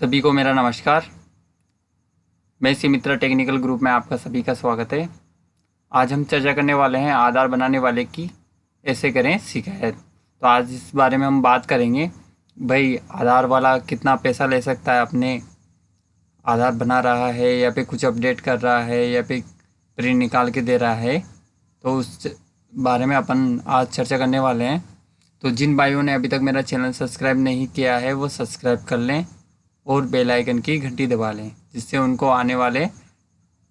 सभी को मेरा नमस्कार। मैं मित्र टेक्निकल ग्रुप में आपका सभी का स्वागत है। आज हम चर्चा करने वाले हैं आधार बनाने वाले की, ऐसे करें शिकायत। तो आज इस बारे में हम बात करेंगे, भाई, आधार वाला कितना पैसा ले सकता है अपने? आधार बना रहा है या फिर कुछ अपडेट कर रहा है या फिर प्रिंट निकाल के दे रहा है? तो उस बारे में अपन आज चर्चा करने वाले हैं। तो जिन भाइयों ने अभी तक मेरा चैनल सब्सक्राइब नहीं किया है, वो सब्सक्राइब कर लें। और बेल आइकन की घंटी दबा लें, जिससे उनको आने वाले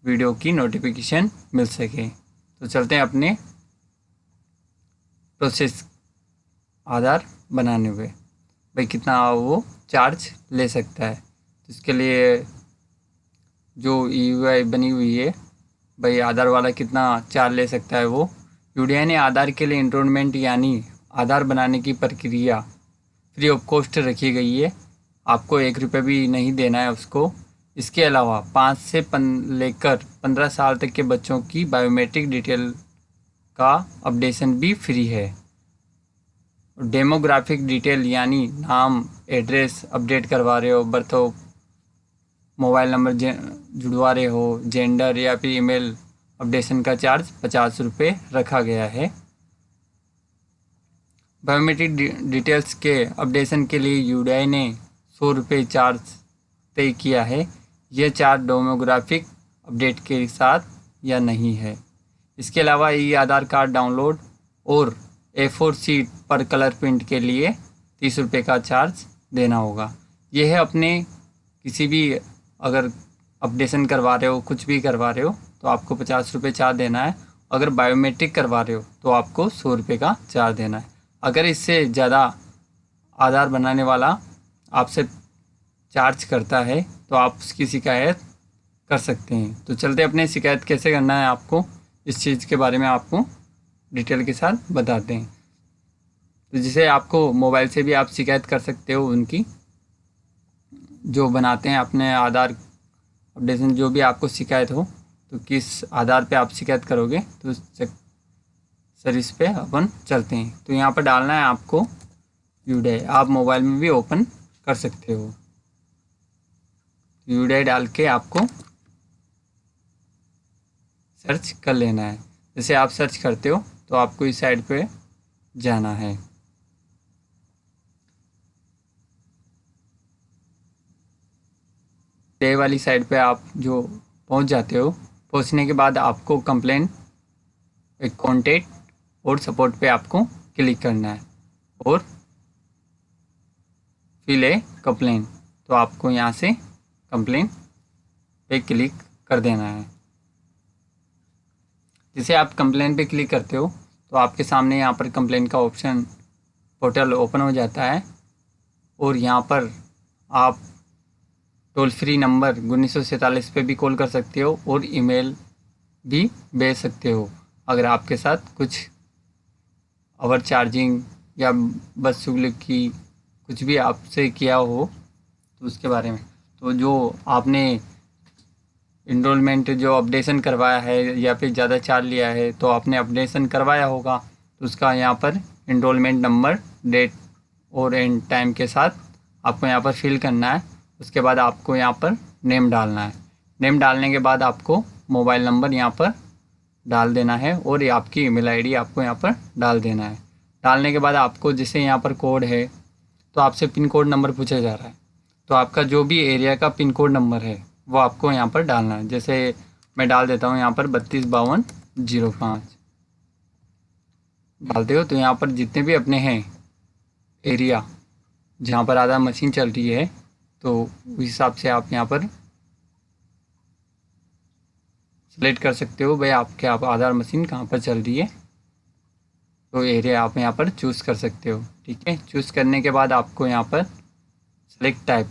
वीडियो की नोटिफिकेशन मिल सके। तो चलते हैं अपने प्रोसेस आधार बनाने हुए भाई, कितना वो चार्ज ले सकता है? तो इसके लिए जो यू बनी हुई है, भाई, आधार वाला कितना चार्ज ले सकता है वो? यू ने आधार के लिए इंट्रोलमेंट यानी आधार बनाने की प्रक्रिया फ्री ऑफ़ कॉस्ट रखी गई है। आपको एक रुपये भी नहीं देना है उसको। इसके अलावा पाँच से पन, लेकर पंद्रह साल तक के बच्चों की बायोमेट्रिक डिटेल का अपडेशन भी फ्री है। डेमोग्राफिक डिटेल यानी नाम एड्रेस अपडेट करवा रहे हो बर्थ हो मोबाइल नंबर जुड़वा रहे हो जेंडर या फिर ईमेल अपडेशन का चार्ज पचास रुपये रखा गया है। बायोमेट्रिक डिटेल्स के अपडेशन के लिए यूडीआई ने सौ रुपये चार्ज तय किया है। यह चार्ज डोमोग्राफिक अपडेट के साथ या नहीं है। इसके अलावा ई आधार कार्ड डाउनलोड और ए फोर सीट पर कलर प्रिंट के लिए तीस रुपये का चार्ज देना होगा। यह अपने किसी भी अगर अपडेशन करवा रहे हो, कुछ भी करवा रहे हो तो आपको पचास रुपये चार्ज देना है। अगर बायोमेट्रिक करवा रहे हो तो आपको सौ रुपये का चार्ज देना है। अगर इससे ज़्यादा आधार बनाने वाला आपसे चार्ज करता है तो आप उसकी शिकायत कर सकते हैं। तो चलते अपने शिकायत कैसे करना है आपको, इस चीज़ के बारे में आपको डिटेल के साथ बताते हैं। तो जिसे आपको मोबाइल से भी आप शिकायत कर सकते हो उनकी, जो बनाते हैं अपने आधार अपडेशन जो भी आपको शिकायत हो तो किस आधार पे आप शिकायत करोगे तो सर इस पर अपन चलते हैं। तो यहाँ पर डालना है आपको यूडे आप मोबाइल में भी ओपन कर सकते हो। यूडे डाल के आपको सर्च कर लेना है। जैसे आप सर्च करते हो तो आपको इस साइड पे जाना है। डे वाली साइड पे आप जो पहुँच जाते हो, पहुँचने के बाद आपको कंप्लेन एक कॉन्टेक्ट और सपोर्ट पे आपको क्लिक करना है। और फिल ए कंप्लेन तो आपको यहाँ से कंप्लेन पे क्लिक कर देना है। जिसे आप कंप्लेन पे क्लिक करते हो तो आपके सामने यहाँ पर कंप्लेन का ऑप्शन पोर्टल ओपन हो जाता है। और यहाँ पर आप टोल फ्री नंबर उन्नीस सौ सैंतालीस पे भी कॉल कर सकते हो और ईमेल भी भेज सकते हो। अगर आपके साथ कुछ ओवर चार्जिंग या बस की कुछ भी आपसे किया हो तो उसके बारे में। तो जो आपने इनरोलमेंट जो अपडेशन करवाया है, या फिर ज़्यादा चार्ज लिया है तो आपने अपडेशन करवाया होगा तो उसका यहाँ पर इनरोलमेंट नंबर डेट और एंड टाइम के साथ आपको यहाँ पर फिल करना है। उसके बाद आपको यहाँ पर नेम डालना है। नेम डालने के बाद आपको मोबाइल नंबर यहाँ पर डाल देना है और आपकी ईमेल आईडी आपको यहाँ पर डाल देना है। डालने के बाद आपको जैसे यहाँ पर कोड है तो आपसे पिन कोड नंबर पूछा जा रहा है। तो आपका जो भी एरिया का पिन कोड नंबर है, वो आपको यहाँ पर डालना है। जैसे मैं डाल देता हूँ यहाँ पर बत्तीस बावन ज़ीरो पाँच। डालते हो तो यहाँ पर जितने भी अपने हैं एरिया, जहाँ पर आधार मशीन चल रही है तो उस हिसाब से आप यहाँ पर सेलेक्ट कर सकते हो, भाई आपके आप आधार मशीन कहाँ पर चल रही है। तो एरिया आप यहाँ पर चूज़ कर सकते हो, ठीक है? चूज़ करने के बाद आपको यहाँ पर सेलेक्ट टाइप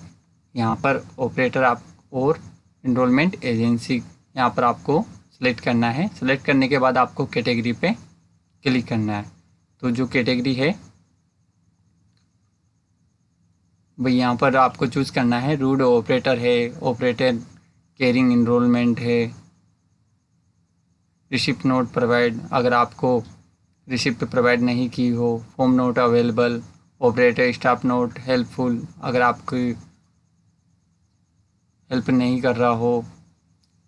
यहाँ पर ऑपरेटर आप और इनरोलमेंट एजेंसी यहाँ पर आपको सेलेक्ट करना है। सेलेक्ट करने के बाद आपको कैटेगरी पे क्लिक करना है। तो जो कैटेगरी है भाई यहाँ पर आपको चूज़ करना है। रूड ऑपरेटर है ऑपरेटर केयरिंग इनरोलमेंट है रिसिप्ट नोट प्रोवाइड अगर आपको रिसिप्ट प्रोवाइड नहीं की हो, form not available, operator, staff not helpful, अगर आपकी हेल्प नहीं कर रहा हो,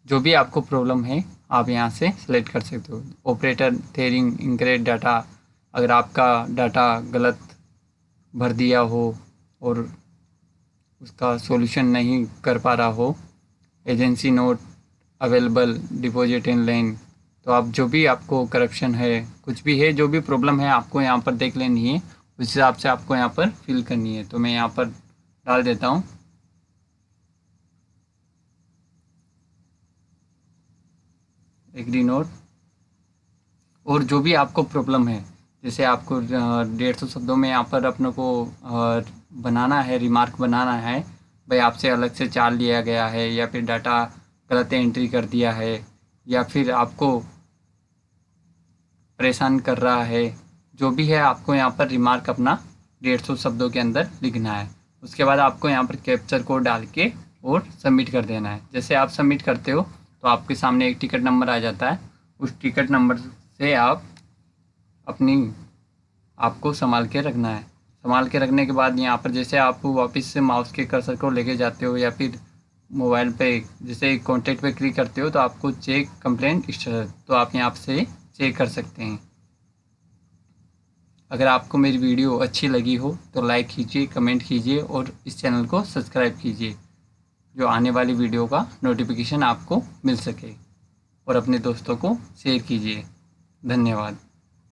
जो भी आपको प्रॉब्लम है, आप यहाँ से सेलेक्ट कर सकते हो। ऑपरेटर थेरिंग इंक्रेट डाटा अगर आपका डाटा गलत भर दिया हो और उसका सॉल्यूशन नहीं कर पा रहा हो agency not available deposit in line तो आप जो भी आपको करप्शन है, कुछ भी है, जो भी प्रॉब्लम है, आपको यहाँ पर देख लेनी है। उस हिसाब से आपको यहाँ पर फिल करनी है। तो मैं यहाँ पर डाल देता हूँ। एग्री नोट और जो भी आपको प्रॉब्लम है, जैसे आपको डेढ़ सौ शब्दों में यहाँ पर अपने को बनाना है रिमार्क बनाना है, भाई आपसे अलग से चार्ज लिया गया है, या फिर डाटा गलत एंट्री कर दिया है, या फिर आपको परेशान कर रहा है, जो भी है आपको यहाँ पर रिमार्क अपना डेढ़ सौ शब्दों के अंदर लिखना है। उसके बाद आपको यहाँ पर कैप्चर कोड डाल के और सबमिट कर देना है। जैसे आप सबमिट करते हो तो आपके सामने एक टिकट नंबर आ जाता है। उस टिकट नंबर से आप अपनी आपको संभाल के रखना है। संभाल के रखने के बाद यहाँ पर जैसे आप वापस से माउस के कर्सर को लेके जाते हो या फिर मोबाइल पे, जैसे कॉन्टेक्ट पे क्लिक करते हो तो आपको चेक कंप्लेंट स्टेटस तो आप यहाँ से चेक कर सकते हैं। अगर आपको मेरी वीडियो अच्छी लगी हो तो लाइक कीजिए कमेंट कीजिए और इस चैनल को सब्सक्राइब कीजिए, जो आने वाली वीडियो का नोटिफिकेशन आपको मिल सके। और अपने दोस्तों को शेयर कीजिए। धन्यवाद।